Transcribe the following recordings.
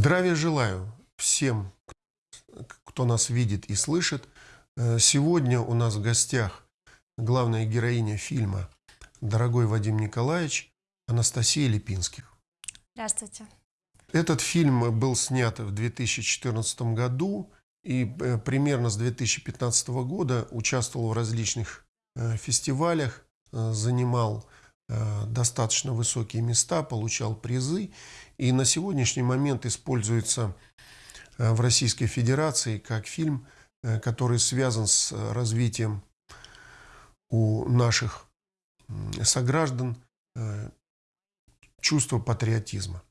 Здравия желаю всем, кто нас видит и слышит. Э, сегодня у нас в гостях главная героиня фильма «Дорогой Вадим Николаевич» Анастасия Липинских. Здравствуйте. Этот фильм был снят в 2014 году и э, примерно с 2015 года участвовал в различных э, фестивалях, занимал достаточно высокие места, получал призы и на сегодняшний момент используется э, в Российской Федерации как фильм, э, который связан с развитием у наших сограждан э, чувства патриотизма.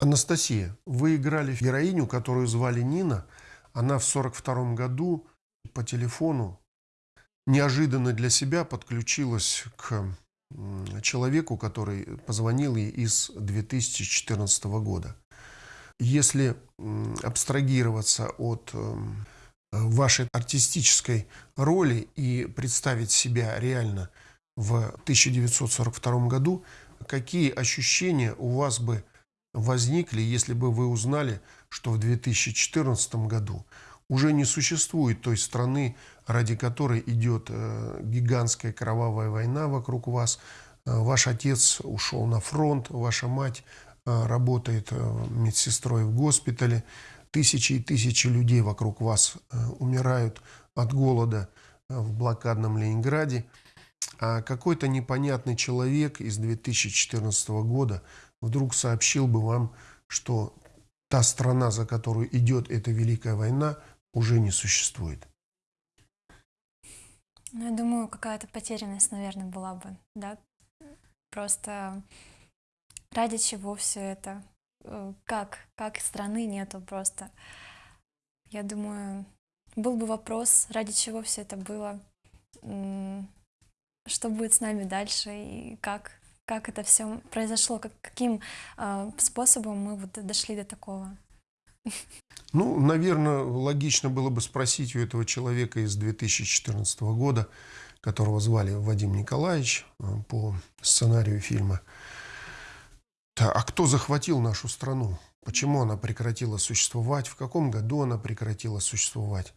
Анастасия, вы играли героиню, которую звали Нина. Она в 1942 году по телефону неожиданно для себя подключилась к человеку, который позвонил ей из 2014 года. Если абстрагироваться от эм, вашей артистической роли и представить себя реально в 1942 году, какие ощущения у вас бы возникли, если бы вы узнали, что в 2014 году уже не существует той страны, ради которой идет э, гигантская кровавая война вокруг вас. Э, ваш отец ушел на фронт, ваша мать э, работает медсестрой в госпитале. Тысячи и тысячи людей вокруг вас умирают от голода в блокадном Ленинграде. А какой-то непонятный человек из 2014 года вдруг сообщил бы вам, что та страна, за которую идет эта Великая война, уже не существует. Ну, я думаю, какая-то потерянность, наверное, была бы, да? Просто ради чего все это? Э, как? Как страны нету просто? Я думаю, был бы вопрос, ради чего все это было, что будет с нами дальше и как, как это все произошло, как, каким э, способом мы вот дошли до такого. Ну, наверное, логично было бы спросить у этого человека из 2014 года, которого звали Вадим Николаевич э, по сценарию фильма. А кто захватил нашу страну? Почему она прекратила существовать? В каком году она прекратила существовать?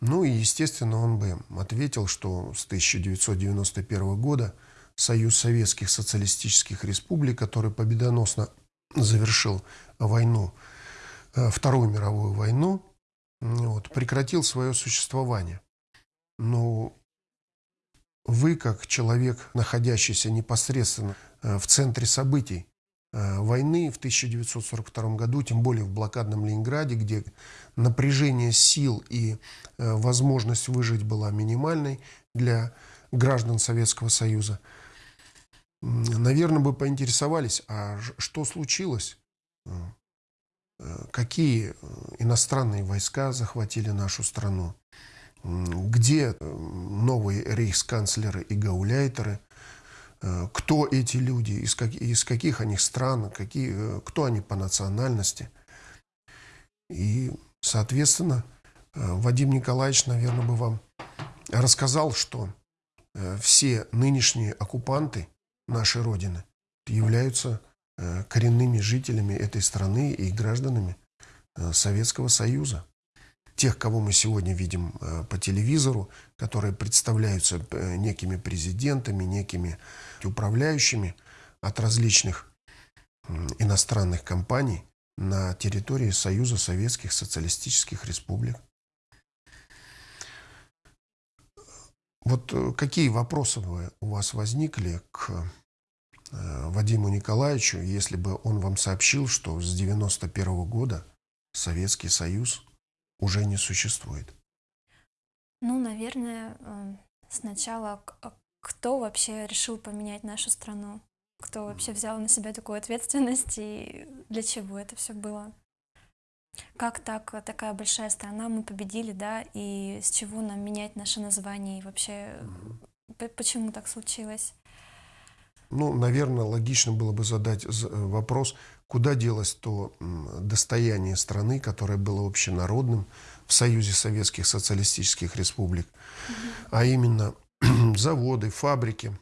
Ну и, естественно, он бы ответил, что с 1991 года Союз Советских Социалистических Республик, который победоносно завершил войну Вторую мировую войну, вот, прекратил свое существование. Но вы, как человек, находящийся непосредственно э, в центре событий э, войны в 1942 году, тем более в блокадном Ленинграде, где напряжение сил и возможность выжить была минимальной для граждан Советского Союза, наверное, бы поинтересовались, а что случилось? Э, какие э, иностранные войска захватили нашу страну, где э, новые рейхсканцлеры и гауляйтеры, кто эти люди, из, как, из каких они стран, какие, кто они по национальности. И, соответственно, Вадим Николаевич, наверное, бы вам рассказал, что все нынешние оккупанты нашей Родины являются коренными жителями этой страны и гражданами э, Советского Союза. Тех, кого мы сегодня видим э, по телевизору, которые представляются некими президентами, некими управляющими от различных иностранных компаний на территории Союза Советских Социалистических Республик. Вот какие вопросы у вас возникли к Э, Вадиму Николаевичу, если бы он вам сообщил, что с 91 -го года Советский Союз уже не существует? Ну, наверное, э, сначала а кто вообще решил поменять нашу страну? Кто вообще взял на себя такую ответственность и для чего это все было? Как так, такая большая страна, мы победили, да, и с чего нам менять наше название и вообще, почему так случилось? Ну, наверное, логично было бы задать э, вопрос, куда делось то достояние страны, которое было общенародным в Союзе Советских Социалистических Республик, а именно заводы, фабрики,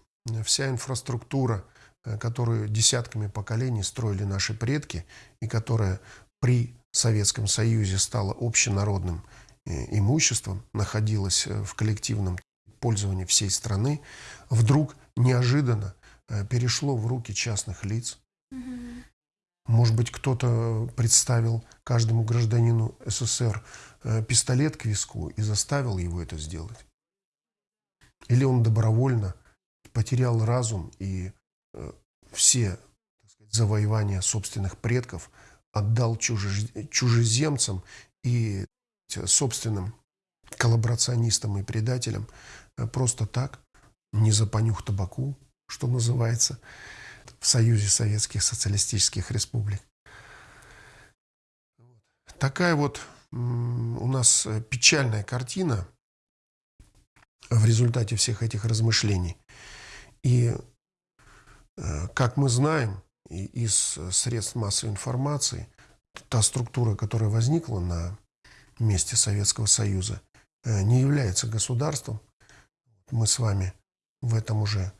вся инфраструктура, э, которую десятками поколений строили наши предки и которая при Советском Союзе стала общенародным э, имуществом, находилась э, в коллективном пользовании всей страны, вдруг неожиданно перешло в руки частных лиц. Может быть, кто-то представил каждому гражданину СССР пистолет к виску и заставил его это сделать. Или он добровольно потерял разум и э, все сказать, завоевания собственных предков отдал чужез... чужеземцам и собственным коллаборационистам и предателям э, просто так, не за понюх табаку, что называется, в Союзе Советских Социалистических Республик. Такая вот у нас э, печальная картина в результате всех этих размышлений. И, э, как мы знаем из средств массовой информации, та структура, которая возникла на месте Советского Союза, э, не является государством. Мы с вами в этом уже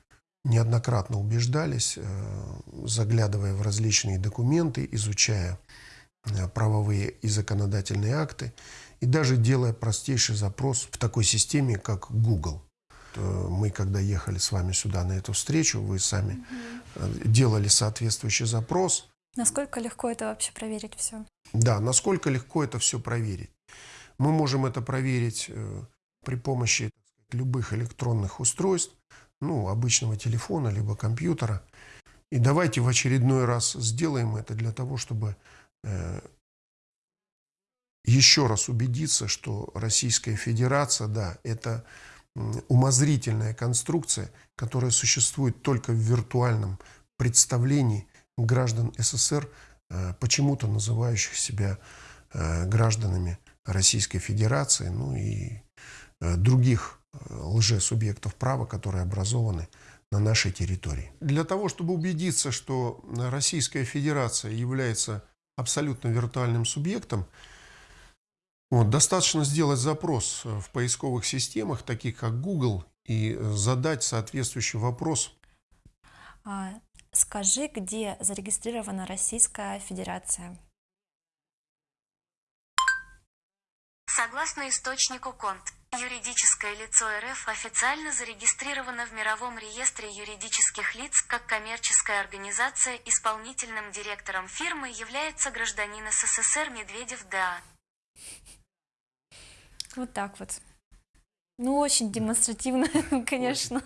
неоднократно убеждались, э, заглядывая в различные документы, изучая правовые и законодательные акты, и даже делая простейший запрос в такой системе, как Google. Э, мы, когда ехали с вами сюда на эту встречу, вы сами угу. делали соответствующий запрос. Насколько легко это вообще проверить все? Да, насколько легко это все проверить. Мы можем это проверить э, при помощи любых электронных устройств, ну, обычного телефона, либо компьютера. И давайте в очередной раз сделаем это для того, чтобы э, еще раз убедиться, что Российская Федерация, да, это умозрительная конструкция, которая существует только в виртуальном представлении граждан СССР, э, почему-то называющих себя э, гражданами Российской Федерации, ну и э, других лжесубъектов права, которые образованы на нашей территории. Для того, чтобы убедиться, что Российская Федерация является абсолютно виртуальным субъектом, вот, достаточно сделать запрос в поисковых системах, таких как Google, и задать соответствующий вопрос. А, скажи, где зарегистрирована Российская Федерация? Согласно источнику КОНТ, юридическое лицо РФ официально зарегистрировано в Мировом реестре юридических лиц как коммерческая организация. Исполнительным директором фирмы является гражданин СССР Медведев Д.А. Вот так вот. Ну, очень демонстративно, конечно.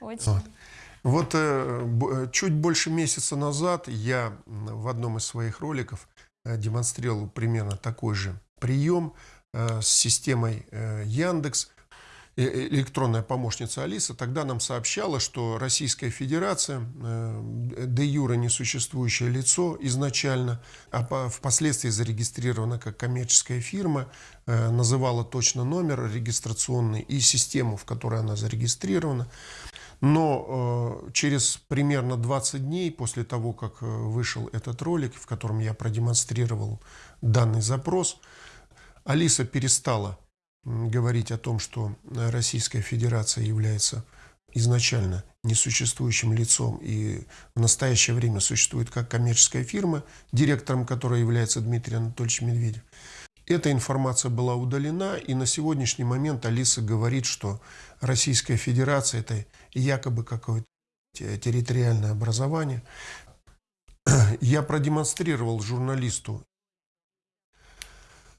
Очень. Вот. Вот э, чуть больше месяца назад я в одном из своих роликов э, демонстрировал примерно такой же прием э, с системой э, Яндекс Э, э, электронная помощница Алиса тогда нам сообщала, что Российская Федерация, э, де юра несуществующее лицо изначально, а впоследствии зарегистрирована как коммерческая фирма, называла точно номер регистрационный и систему, в которой она зарегистрирована. Но через примерно 20 дней после того, как вышел этот ролик, в котором я продемонстрировал данный запрос, Алиса перестала говорить о том, что Российская Федерация является изначально несуществующим лицом и в настоящее время существует как коммерческая фирма, директором которой является Дмитрий Анатольевич Медведев. Эта информация была удалена, и на сегодняшний момент Алиса говорит, что Российская Федерация – это якобы какое-то территориальное образование. Я продемонстрировал журналисту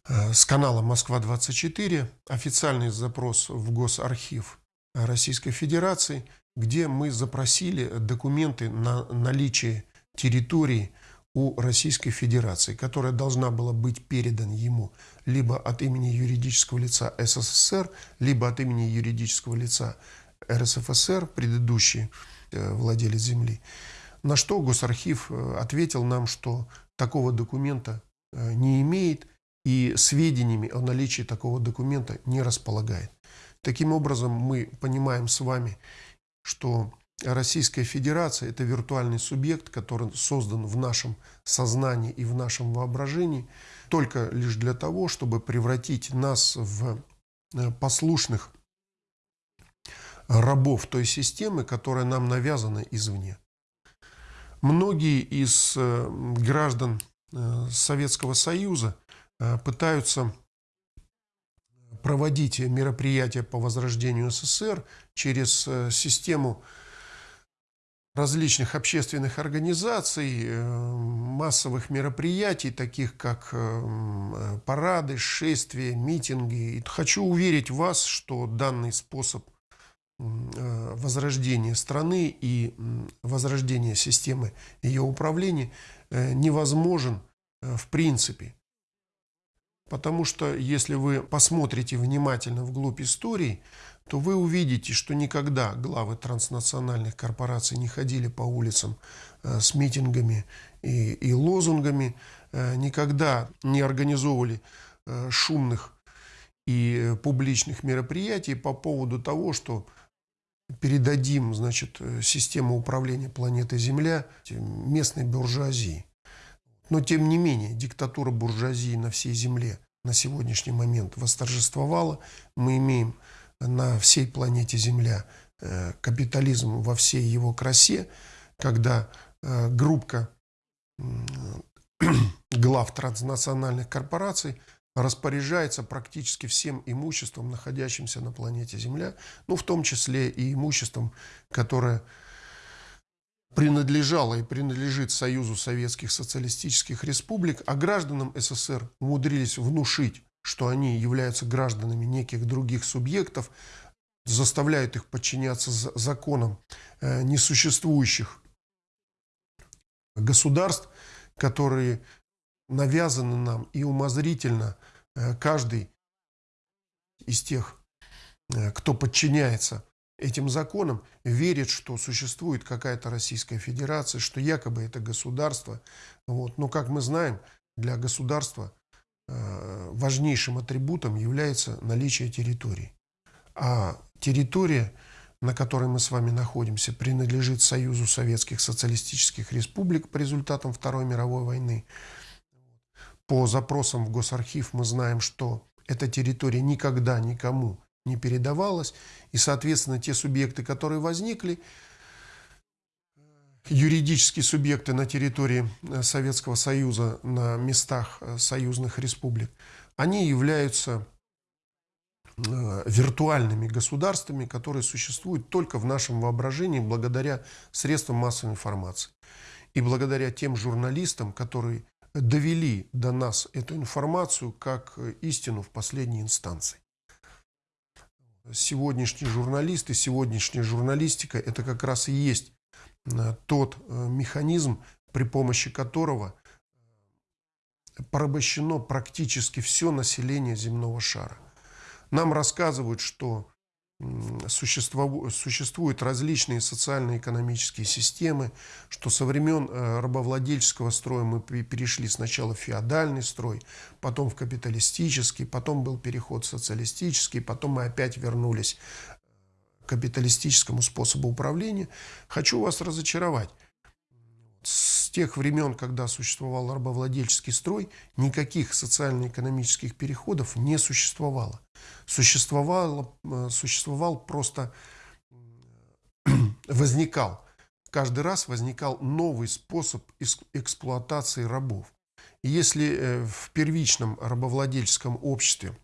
с канала «Москва-24» официальный запрос в Госархив Российской Федерации, где мы запросили документы на наличие территории у Российской Федерации, которая должна была быть передана ему либо от имени юридического лица СССР, либо от имени юридического лица РСФСР, предыдущий э, владелец земли. На что Госархив э, ответил нам, что такого документа не имеет – и сведениями о наличии такого документа не располагает. Таким образом, мы понимаем с вами, что Российская Федерация – это виртуальный субъект, который создан в нашем сознании и в нашем воображении только лишь для того, чтобы превратить нас в э, послушных рабов той системы, которая нам навязана извне. Многие из э, граждан э, Советского Союза пытаются проводить мероприятия по возрождению СССР через систему различных общественных организаций, массовых мероприятий, таких как парады, шествия, митинги. хочу уверить вас, что данный способ Э, возрождения страны и возрождения системы ее управления э, невозможен э, в принципе. Потому что если вы посмотрите внимательно вглубь истории, то вы увидите, что никогда главы транснациональных корпораций не ходили по улицам с митингами и, и лозунгами, никогда не организовывали шумных и публичных мероприятий по поводу того, что передадим значит, э, систему управления планетой Земля местной буржуазии. Но тем не менее, диктатура буржуазии на всей Земле на сегодняшний момент восторжествовала. Мы имеем на всей планете Земля э, капитализм во всей его красе, когда э, группка глав транснациональных корпораций распоряжается практически всем имуществом, находящимся на планете Земля, ну, в том числе и имуществом, которое принадлежало и принадлежит Союзу Советских Социалистических Республик, а гражданам СССР умудрились внушить, что они являются гражданами неких других субъектов, заставляют их подчиняться законам э, несуществующих государств, которые навязаны нам и умозрительно э, каждый из тех, э, кто подчиняется этим законам, верит, что существует какая-то Российская Федерация, что якобы это государство. Вот. Но, как мы знаем, для государства э, важнейшим атрибутом является наличие территории. А территория, на которой мы с вами находимся, принадлежит Союзу Советских Социалистических Республик по результатам Второй мировой войны. По запросам в Госархив мы знаем, что эта территория никогда никому не передавалась, и, соответственно, те субъекты, которые возникли, юридические субъекты на территории э, Советского Союза, на местах э, союзных республик, они являются э, виртуальными государствами, которые существуют только в нашем воображении благодаря средствам массовой информации. И благодаря тем журналистам, которые довели до нас эту информацию как истину в последней инстанции. Сегодняшние журналисты, сегодняшняя журналистика – это как раз и есть э, тот э, механизм, при помощи которого порабощено практически все население земного шара. Нам рассказывают, что существуют различные социально-экономические системы, что со времен э, рабовладельческого строя мы перешли сначала в феодальный строй, потом в капиталистический, потом был переход в социалистический, потом мы опять вернулись к капиталистическому способу управления. Хочу вас разочаровать тех времен, когда существовал рабовладельческий строй, никаких социально-экономических переходов не существовало. Существовало, э, существовал просто, возникал, каждый раз возникал новый способ эксплуатации рабов. И если э, в первичном рабовладельческом обществе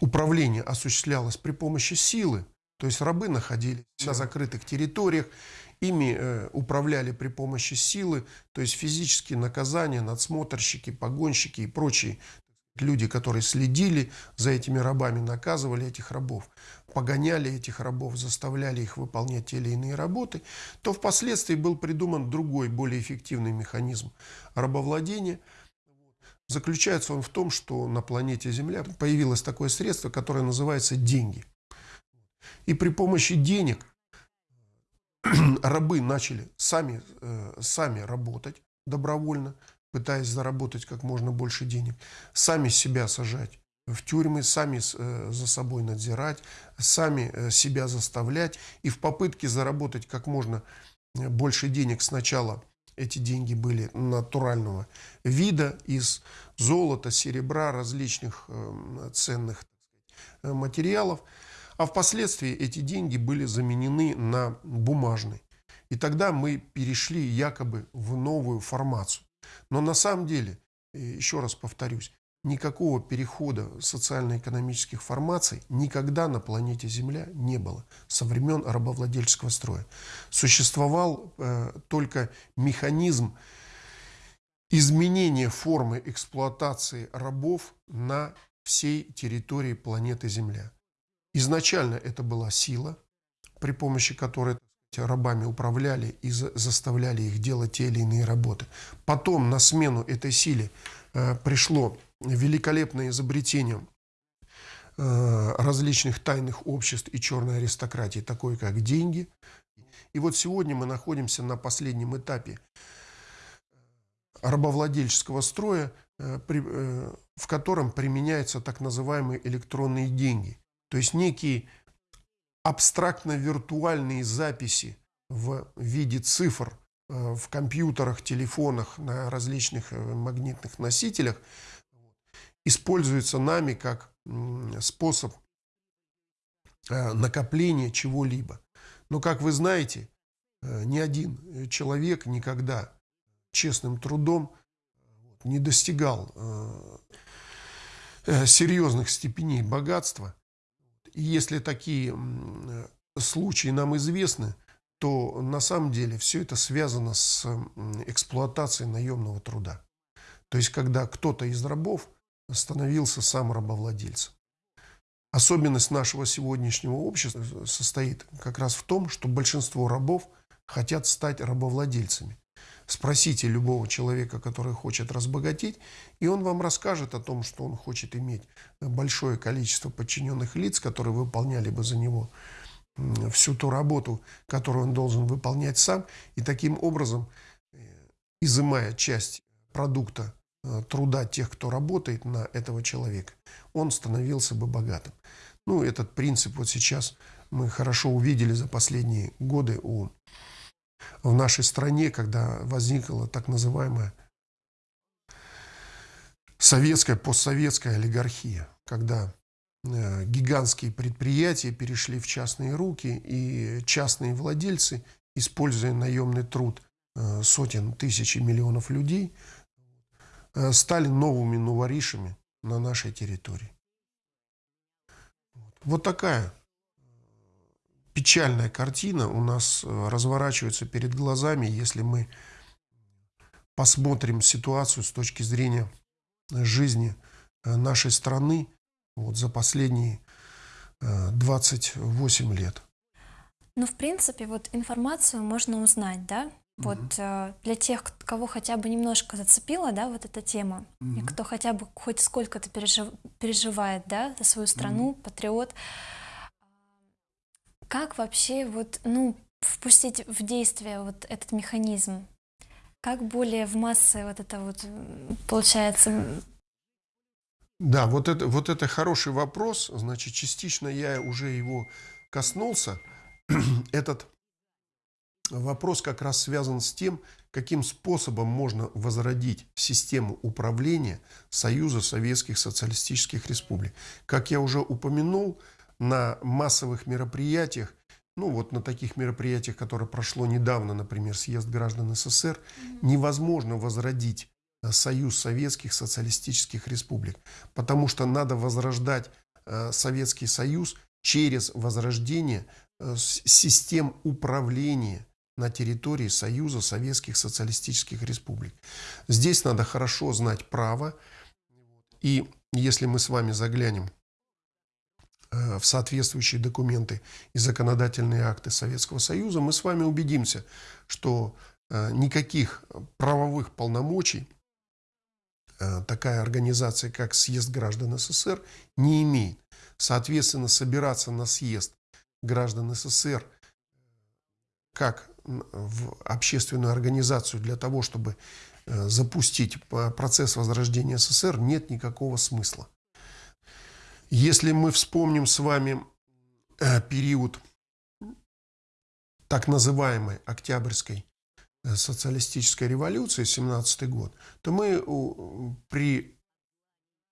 управление осуществлялось при помощи силы, то есть рабы находились на закрытых территориях, Ими э, управляли при помощи силы, то есть физические наказания, надсмотрщики, погонщики и прочие люди, которые следили за этими рабами, наказывали этих рабов, погоняли этих рабов, заставляли их выполнять те или иные работы, то впоследствии был придуман другой, более эффективный механизм рабовладения. Заключается он в том, что на планете Земля появилось такое средство, которое называется деньги. И при помощи денег рабы начали сами, э, сами работать добровольно, пытаясь заработать как можно больше денег, сами себя сажать в тюрьмы, сами э, за собой надзирать, сами э, себя заставлять. И в попытке заработать как можно больше денег сначала эти деньги были натурального вида из золота, серебра, различных ценных материалов – а впоследствии эти деньги были заменены на бумажные. И тогда мы перешли якобы в новую формацию. Но на самом деле, э, еще раз повторюсь, никакого перехода социально-экономических формаций никогда на планете Земля не было со времен рабовладельческого строя. Существовал э, только механизм изменения формы эксплуатации рабов на всей территории планеты Земля. Изначально это была сила, при помощи которой рабами управляли и заставляли их делать те или иные работы. Потом на смену этой силе э, пришло великолепное изобретение э, различных тайных обществ и черной аристократии, такой как деньги. И вот сегодня мы находимся на последнем этапе рабовладельческого строя, э, в котором применяются так называемые электронные деньги. То есть некие абстрактно-виртуальные записи в виде цифр э, в компьютерах, телефонах, на различных э, магнитных носителях используются нами как способ э, накопления чего-либо. Но, как вы знаете, ни один человек никогда честным трудом не достигал серьезных степеней богатства – и если такие случаи нам известны, то на самом деле все это связано с эксплуатацией наемного труда. То есть, когда кто-то из рабов становился сам рабовладельцем. Особенность нашего сегодняшнего общества состоит как раз в том, что большинство рабов хотят стать рабовладельцами. Спросите любого человека, который хочет разбогатеть, и он вам расскажет о том, что он хочет иметь большое количество подчиненных лиц, которые выполняли бы за него всю ту работу, которую он должен выполнять сам, и таким образом, э, изымая часть продукта э, труда тех, кто работает на этого человека, он становился бы богатым. Ну, этот принцип вот сейчас мы хорошо увидели за последние годы у в нашей стране, когда возникла так называемая советская, постсоветская олигархия, когда э, гигантские предприятия перешли в частные руки, и частные владельцы, используя наемный труд э, сотен тысяч и миллионов людей, э, стали новыми новоришами на нашей территории. Вот такая печальная картина у нас э, разворачивается перед глазами, если мы посмотрим ситуацию с точки зрения жизни э, нашей страны вот за последние 28 э, лет. Ну, в принципе, вот информацию можно узнать, да? Вот mm для тех, кого хотя бы немножко зацепила, да, вот эта тема, mm и кто хотя бы хоть сколько-то пережив, переживает, да, за свою страну, mm патриот, как вообще вот, ну, впустить в действие вот этот механизм? Как более в массы вот это вот получается? Да, вот это, вот это хороший вопрос. Значит, частично я уже его коснулся. Этот вопрос как раз связан с тем, каким способом можно возродить систему управления Союза Советских Социалистических Республик. Как я уже упомянул, на массовых мероприятиях, ну вот на таких мероприятиях, которые прошло недавно, например, съезд граждан СССР, невозможно возродить э, Союз Советских Социалистических Республик, потому что надо возрождать э, Советский Союз через возрождение э, систем управления на территории Союза Советских Социалистических Республик. Здесь надо хорошо знать право, и если мы с вами заглянем в соответствующие документы и законодательные акты Советского Союза, мы с вами убедимся, что э, никаких правовых полномочий э, такая организация, как Съезд граждан СССР, не имеет. Соответственно, собираться на съезд граждан СССР как в общественную организацию для того, чтобы запустить процесс возрождения СССР, нет никакого смысла. Если мы вспомним с вами э, период так называемой Октябрьской э, социалистической революции, 17 год, то мы при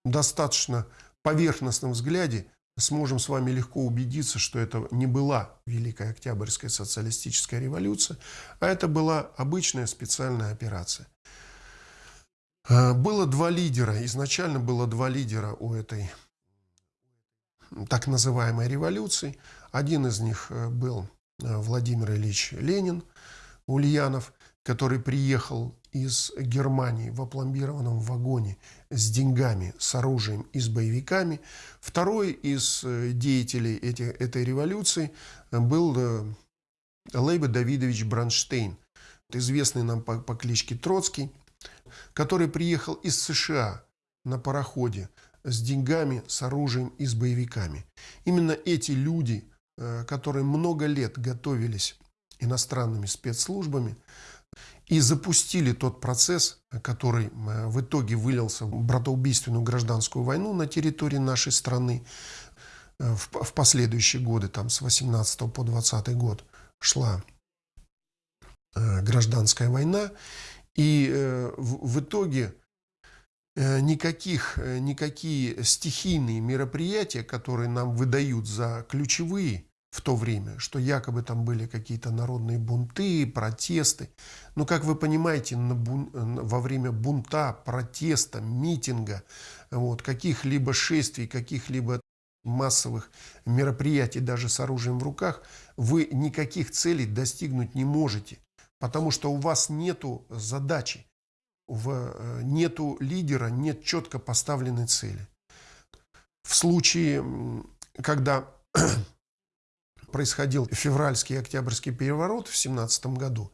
достаточно поверхностном взгляде сможем с вами легко убедиться, что это не была Великая Октябрьская социалистическая революция, а это была обычная специальная операция. Э, было два лидера, изначально было два лидера у этой так называемой революции. Один из них э, был э, Владимир Ильич Ленин, Ульянов, который приехал из Германии в опломбированном вагоне с деньгами, с оружием и с боевиками. Второй из э, деятелей эти, этой революции был Лейба Давидович Бранштейн, известный нам по, по кличке Троцкий, который приехал из США на пароходе с деньгами, с оружием и с боевиками. Именно эти люди, э, которые много лет готовились иностранными спецслужбами и запустили тот процесс, который э, в итоге вылился в братоубийственную гражданскую войну на территории нашей страны э, в последующие годы, там с 18 по 20 год шла гражданская война, и в итоге Э, никаких, э, никакие стихийные мероприятия, которые нам выдают за ключевые в то время, что якобы там были какие-то народные бунты, протесты. Но, как вы понимаете, на бун... во время бунта, протеста, митинга, вот, каких-либо шествий, каких-либо массовых мероприятий даже с оружием в руках, вы никаких целей достигнуть не можете, потому что у вас нету задачи в, э, нету лидера, нет четко поставленной цели. В случае, когда происходил февральский и октябрьский переворот в 17 году,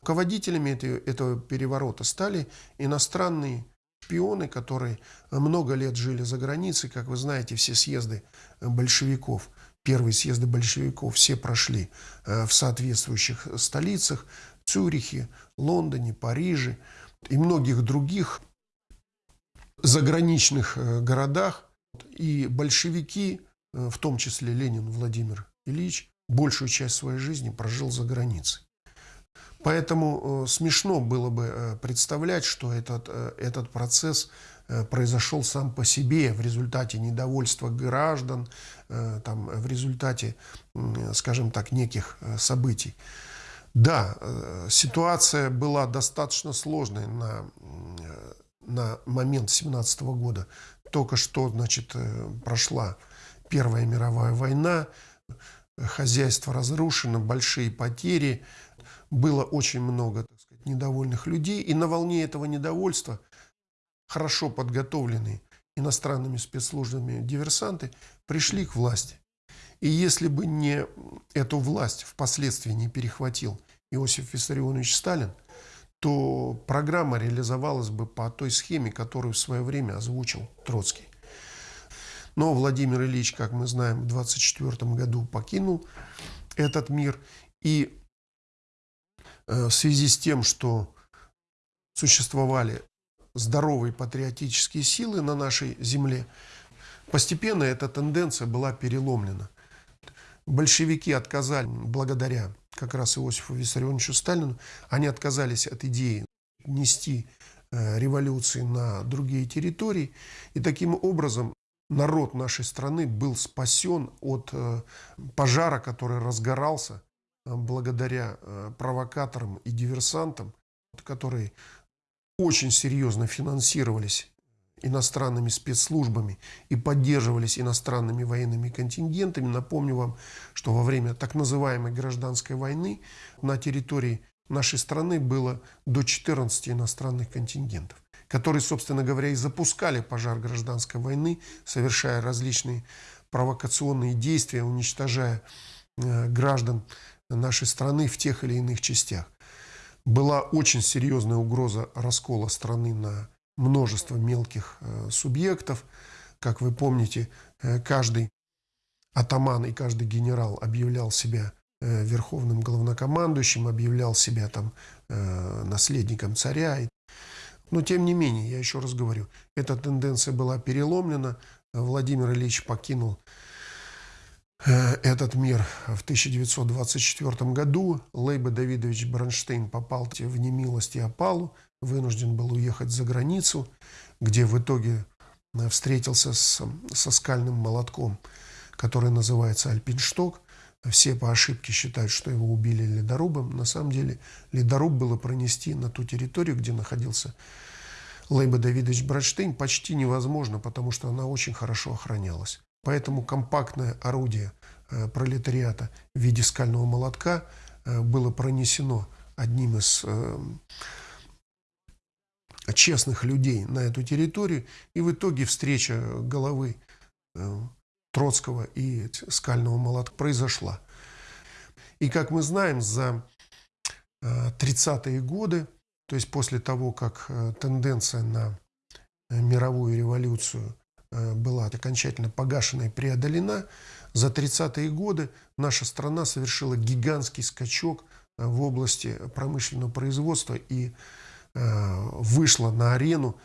руководителями этого переворота стали иностранные шпионы, которые много лет жили за границей. Как вы знаете, все съезды большевиков, первые съезды большевиков все прошли э, в соответствующих столицах, Цюрихе, Лондоне, Париже и многих других заграничных э, городах. И большевики, э, в том числе Ленин Владимир Ильич, большую часть своей жизни прожил за границей. Поэтому э, смешно было бы представлять, что этот, этот процесс произошел сам по себе в результате недовольства граждан, там, в результате, скажем так, неких событий. Да, э, ситуация была достаточно сложной на, на момент 17 года. Только что, значит, э, прошла Первая мировая война, хозяйство разрушено, большие потери, было очень много так сказать, недовольных людей. И на волне этого недовольства хорошо подготовленные иностранными спецслужбами диверсанты пришли к власти. И если бы не эту власть впоследствии не перехватил Иосиф Виссарионович Сталин, то программа реализовалась бы по той схеме, которую в свое время озвучил Троцкий. Но Владимир Ильич, как мы знаем, в 24 году покинул этот мир. И э, в связи с тем, что существовали здоровые патриотические силы на нашей земле, постепенно эта тенденция была переломлена. Большевики отказали благодаря как раз Иосифу Виссарионовичу Сталину, они отказались от идеи нести э, революции на другие территории. И таким образом народ нашей страны был спасен от э, пожара, который разгорался э, благодаря провокаторам и диверсантам, которые очень серьезно финансировались иностранными спецслужбами и поддерживались иностранными военными контингентами. Напомню вам, что во время так называемой гражданской войны на территории нашей страны было до 14 иностранных контингентов, которые, собственно говоря, и запускали пожар гражданской войны, совершая различные провокационные действия, уничтожая э, граждан нашей страны в тех или иных частях. Была очень серьезная угроза раскола страны на множество мелких э, субъектов. Как вы помните, э, каждый атаман и каждый генерал объявлял себя э, верховным главнокомандующим, объявлял себя там наследником царя. Но тем не менее, я еще раз говорю, эта тенденция была переломлена. Владимир Ильич покинул этот мир в 1924 году. Лейба Давидович Бронштейн попал в немилость и опалу вынужден был уехать за границу, где в итоге э, встретился с, со скальным молотком, который называется Альпиншток. Все по ошибке считают, что его убили ледорубом. На самом деле ледоруб было пронести на ту территорию, где находился Лейба Давидович Братштейн, почти невозможно, потому что она очень хорошо охранялась. Поэтому компактное орудие э, пролетариата в виде скального молотка э, было пронесено одним из честных людей на эту территорию, и в итоге встреча головы Троцкого и скального молотка произошла. И как мы знаем, за 30-е годы, то есть после того, как тенденция на мировую революцию Э, была окончательно погашена и преодолена, за 30-е годы наша страна совершила гигантский скачок э, в области промышленного производства и э, вышла на арену,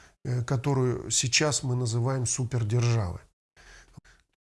которую сейчас мы называем супердержавой.